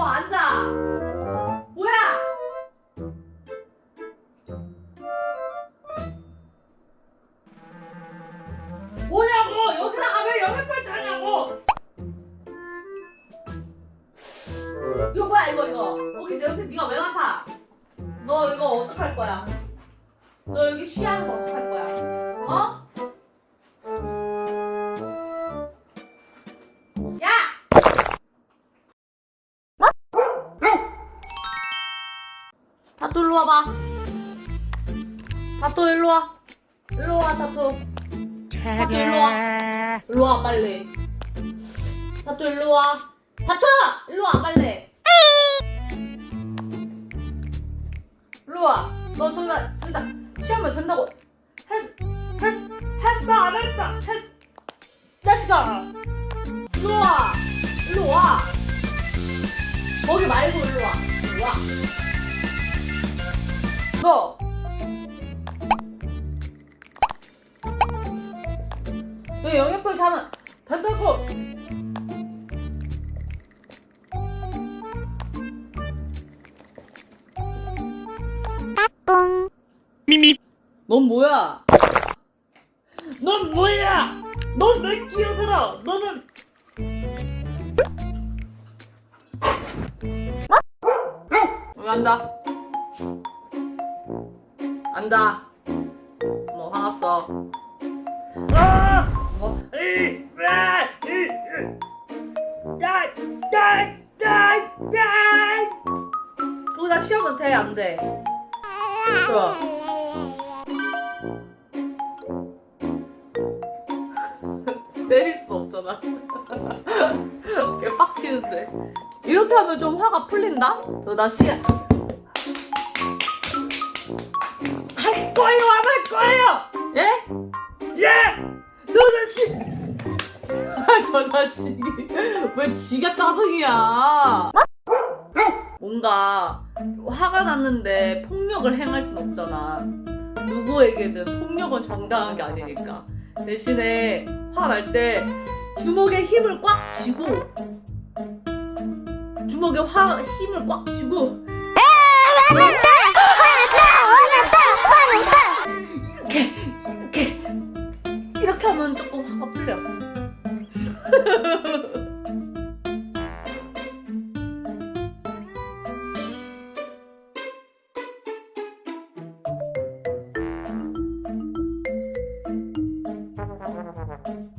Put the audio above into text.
와 앉아. 뭐야? 뭐냐고 여기다가 왜 영역풀 하냐고? 이거 뭐야 이거 이거 여기 내 옆에 네가 왜 나타? 너 이거 어떡할 거야? 너 여기 쉬하는 거 어떡할 거야? 다토 일로 와봐. 다토 일로 와. 일로 와 다토. 다토 일로 와. 일로 와 빨리. 다토 일로 와. 다토 일로 와 빨리. 일로 와. 너 저기다 저기다 시험을 된다고 했, 했, 했어 안 했어 했. 자식아. 일로 와. 일로 와. 거기 말고 일로 와. 일로 와. 너. 너 영역표 하면 된다고. 미미 넌 뭐야? 넌 뭐야 넌 왜 끼어들어 너는 여기 앉아. 뭐 화났어? 아 뭐? 이, 아, 이, 이. 야, 야, 야, 야. 거기다 시험은 돼, 안 돼? 좋아. 때릴 수 없잖아. 걔 빡치는데. 이렇게 하면 좀 화가 풀린다? 너나 시, 할 거예요 안 할 거예요 예? 예씨 아, 저 자식이. 왜 지가 짜증이야? 뭔가 화가 났는데 폭력을 행할 순 없잖아. 누구에게든 폭력은 정당한 게 아니니까. 대신에 화 날 때 주먹에 힘을 꽉 쥐고 주먹에 화 힘을 꽉 쥐고 이렇게 하면 조금 화가 풀려